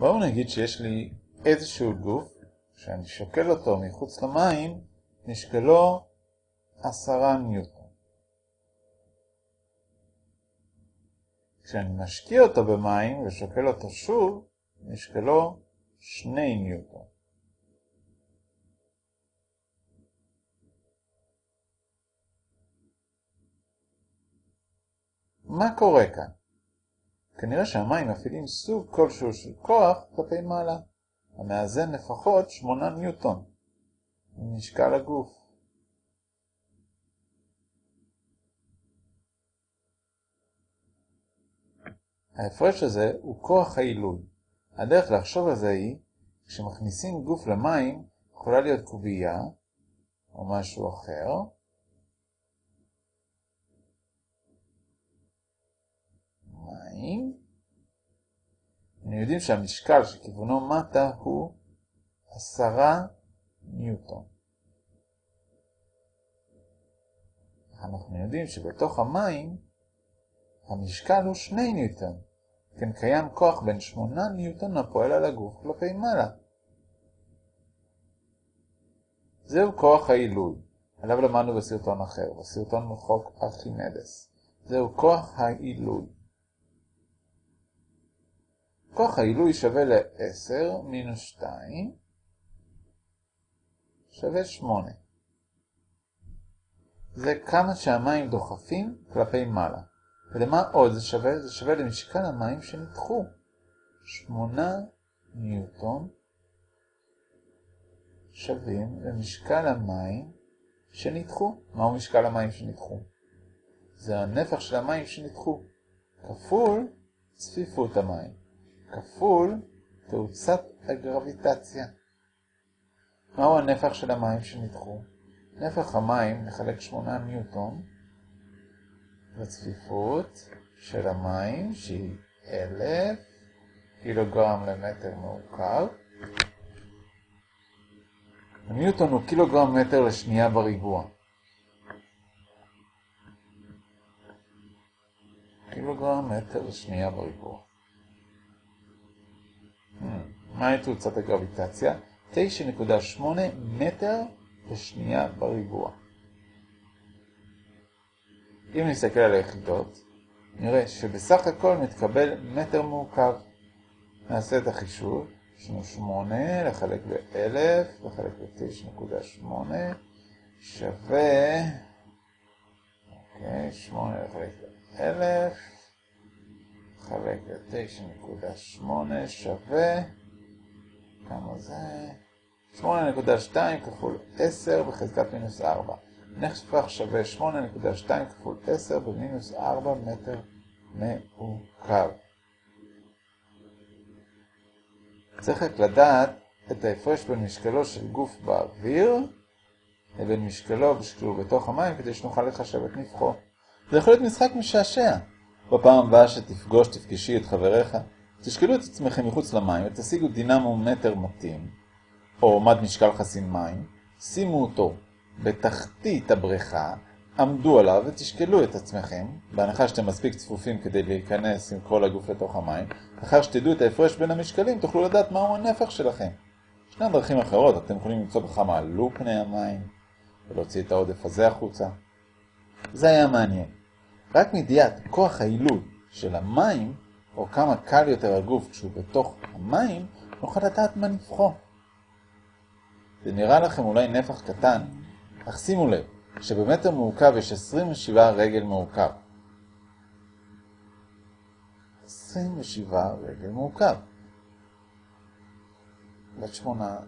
בואו נגיד שיש לי איזשהו גוף, שאני שוקל אותו מחוץ למים, משקלו עשרה ניוטון. כשאני משקיע אותו במים ושוקל אותו שוב, משקלו שני ניוטון. מה קורה כאן? כנראה שהמים מפעילים סוג כלשהו של כוח כלפי מעלה, המאזן לפחות 8 ניוטון ממשקל הגוף. ההפרש הזה הוא כוח העילוי. הדרך לחשוב על זה היא, כשמכניסים גוף למים, יכולה להיות קובייה או משהו אחר, יודעים שהמשקל שכיוונו מטה הוא עשרה ניוטון. אנחנו יודעים שבתוך המים המשקל הוא שני ניוטון. כן קיים כוח בין שמונה ניוטון הפועל על הגוף כלפי מעלה. זהו כוח העילוי, עליו למדנו בסרטון אחר, בסרטון מחוק ארכימדס. זהו כוח העילוי. כוח העילוי שווה ל-10 מינוס 2 שווה 8. זה כמה שהמים דוחפים כלפי מעלה. ולמה עוד זה שווה? זה שווה למשקל המים שנדחו. 8 ניוטון שווים למשקל המים שנדחו. מהו משקל המים שנדחו? זה הנפח של המים שנדחו, כפול צפיפות המים. כפול תאוצת הגרביטציה. מהו הנפח של המים שנדחו? נפח המים נחלק 8 ניוטון לצפיפות של המים שהיא 1,000 קילוגרם למטר מעוקב. הניוטון הוא קילוגרם מטר לשנייה בריבוע. קילוגרם מטר לשנייה בריבוע. מהי תאוצת הגרביטציה? 9.8 מטר לשנייה בריבוע. אם נסתכל על היחידות, נראה שבסך הכל מתקבל מטר מעוקב. נעשה את החישוב, יש לנו 8 לחלק ב-1000 לחלק ב-9.8 שווה, אוקיי, 8 לחלק ב-1000 לחלק ב-9.8 שווה, כמה זה? 8.2 כפול 10 בחזקת מינוס 4. נפח שווה 8.2 כפול 10 במינוס 4 מטר מעוקב. צריך רק לדעת את ההפרש בין משקלו של גוף באוויר לבין משקלו כשהוא בתוך המים כדי שנוכל לחשב את נפחו. זה יכול להיות משחק משעשע. בפעם הבאה שתפגוש, תפגשי את חבריך, תשקלו את עצמכם מחוץ למים ותשיגו דינמומטר מתאים, או מד משקל חסין מים, שימו אותו בתחתית הבריכה, עמדו עליו ותשקלו את עצמכם, בהנחה שאתם מספיק צפופים כדי להיכנס עם כל הגוף לתוך המים, אחר שתדעו את ההפרש בין המשקלים תוכלו לדעת מהו הנפח שלכם. ישנן דרכים אחרות, אתם יכולים למצוא בכמה עלו פני המים, ולהוציא את העודף הזה החוצה. זה היה מעניין. רק מידיעת כוח העילוי של המים, או כמה קל יותר הגוף כשהוא בתוך המים, נוכל לדעת מה נפחו. זה נראה לכם אולי נפח קטן, אך שימו לב שבמטר מעוקב יש 27 רגל מעוקב. 27 רגל מעוקב. בת שמונה.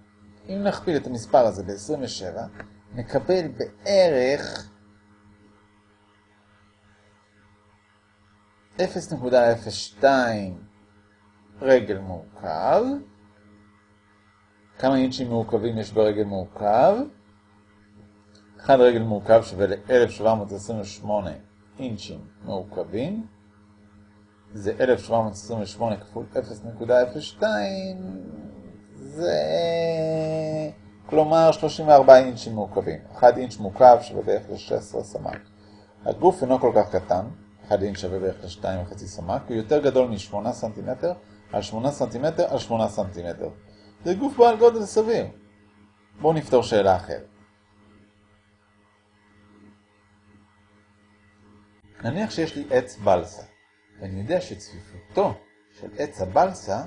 אם נכפיל את המספר הזה ב-27, נקבל בערך 0.02 רגל מעוקב. כמה אינצ'ים מעוקבים יש ברגל מעוקב? אחד רגל מעוקב שווה ל-1728 אינצ'ים מעוקבים. זה 1728 כפול 0.02, זה כלומר 34 אינצ'ים מעוקבים. 1 אינץ' מעוקב שווה בערך ל-16 סמ"ק. הגוף אינו כל כך קטן, 1 אינץ' שווה בערך ל-2.5 סמ"ק, הוא יותר גדול מ-8 סנטימטר על 8 סנטימטר על 8 סנטימטר. זה גוף בעל גודל סביר. בואו נפתור שאלה אחרת. נניח שיש לי עץ בלסה, ואני יודע שצפיפותו של עץ הבלסה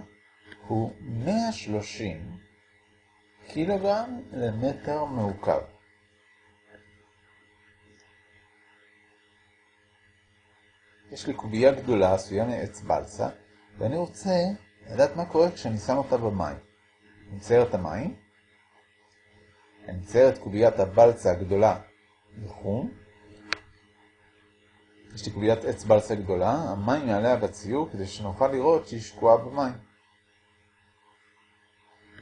הוא 130 קילוגרם למטר מעוקב. יש לי קובייה גדולה עשויה מעץ בלסה, ואני רוצה לדעת מה קורה כשאני שם אותה במים. אני מצייר את המים, אני מצייר את קוביית הבלסה הגדולה בחום, יש לי קוביית עץ בלסה גדולה, המים מעליה בציור כדי שנוכל לראות שהיא שקועה במים.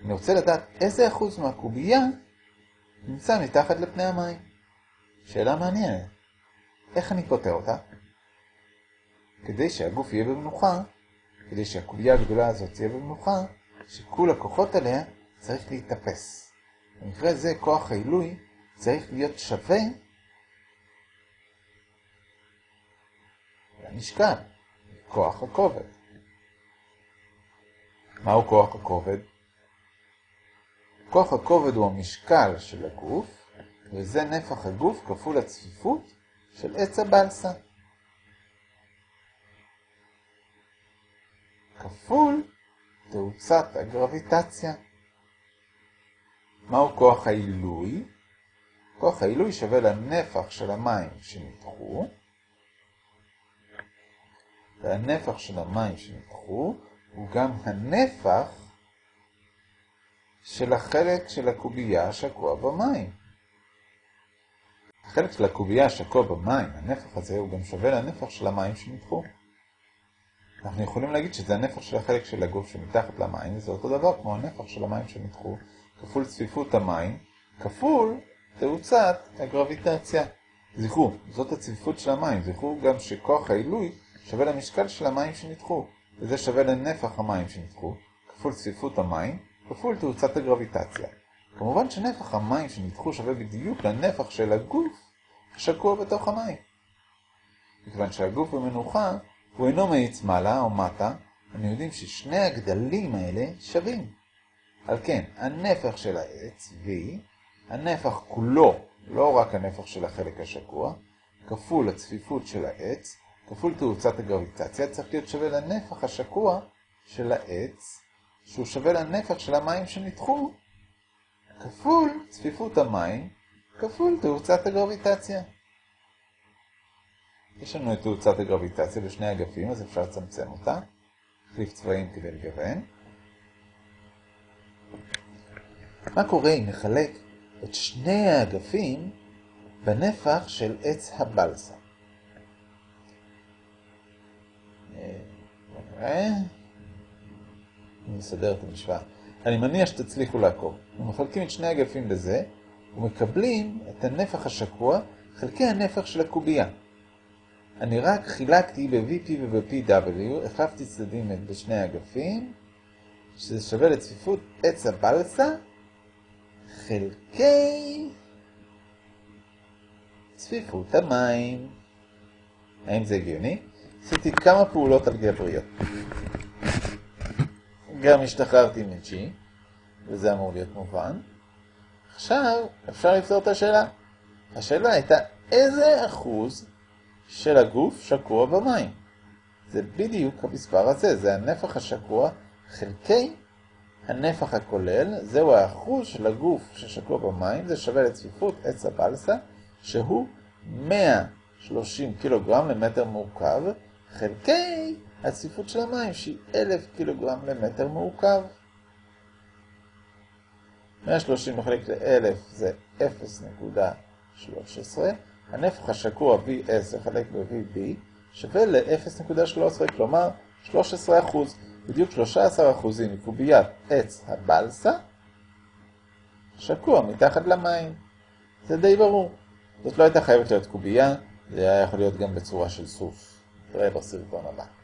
אני רוצה לדעת איזה אחוז מהקובייה נמצא מתחת לפני המים. שאלה מעניינת. איך אני פותר אותה? כדי שהגוף יהיה במנוחה, כדי שהקובייה הגדולה הזאת תהיה במנוחה, שכל הכוחות עליה צריך להתאפס. במקרה זה כוח העילוי צריך להיות שווה למשקל, כוח הכובד. מהו כוח הכובד? כוח הכובד הוא המשקל של הגוף, וזה נפח הגוף כפול הצפיפות של עץ הבלסה. כפול תאוצת הגרביטציה. מהו כוח העילוי? כוח העילוי שווה לנפח של המים שנדחו, והנפח של המים שנדחו הוא גם הנפח של החלק של הקובייה שקוע במים. החלק של הקובייה שקוע במים, הנפח הזה, הוא גם שווה לנפח של המים שנדחו. אנחנו יכולים להגיד שזה הנפח של החלק של הגוף שמתחת למים, וזה אותו דבר כמו הנפח של המים שנדחו, כפול צפיפות המים, כפול תאוצת הגרביטציה. זכרו, זאת הצפיפות של המים, זכרו גם שכוח העילוי שווה למשקל של המים שנדחו, וזה שווה לנפח המים שנדחו, כפול צפיפות המים, כפול תאוצת הגרביטציה. כמובן שנפח המים שנדחו שווה בדיוק לנפח של הגוף השקוע בתוך המים. מכיוון שהגוף במנוחה הוא אינו מאיץ מעלה או מטה, אנחנו יודעים ששני הגדלים האלה שווים. על כן, הנפח של העץ, V, הנפח כולו, לא רק הנפח של החלק השקוע, כפול הצפיפות של העץ, כפול תאוצת הגרביטציה, צריך להיות שווה לנפח השקוע של העץ, שהוא שווה לנפח של המים שנדחו, כפול צפיפות המים, כפול תאוצת הגרביטציה. יש לנו את תאוצת הגרביטציה בשני אגפים, אז אפשר לצמצם אותה. החליף צבעים כדי לגוון. מה קורה אם נחלק את שני האגפים בנפח של עץ הבלסה? נראה. אני מסדר את המשוואה. אני מניח שתצליחו לעקוב. אנחנו מחלקים את שני אגפים בזה, ומקבלים את הנפח השקוע חלקי הנפח של הקובייה. אני רק חילקתי ב-VP וב-PW, החלפתי צדדים בשני האגפים, שזה שווה לצפיפות עץ הבלסה, חלקי צפיפות המים. האם זה הגיוני? עשיתי כמה פעולות אלגבריות. גם השתחררתי מ-G, וזה אמור להיות מובן. עכשיו אפשר לפתור את השאלה. השאלה הייתה איזה אחוז של הגוף שקוע במים. זה בדיוק המספר הזה, זה הנפח השקוע חלקי הנפח הכולל, זהו האחוז של הגוף ששקוע במים, זה שווה לצפיפות עץ הבלסה, שהוא 130 קילוגרם למטר מורכב, חלקי הצפיפות של המים שהיא 1,000 קילוגרם למטר מעוקב. 130 מחלק ל-1,000 זה 0.13, הנפח השקוע V10 חלק ב-VB שווה ל-0.13, כלומר 13%, בדיוק 13% מקוביית עץ הבלסה שקוע מתחת למים. זה די ברור. זאת לא הייתה חייבת להיות קובייה, זה היה יכול להיות גם בצורה של סוף. נראה בסרטון הבא.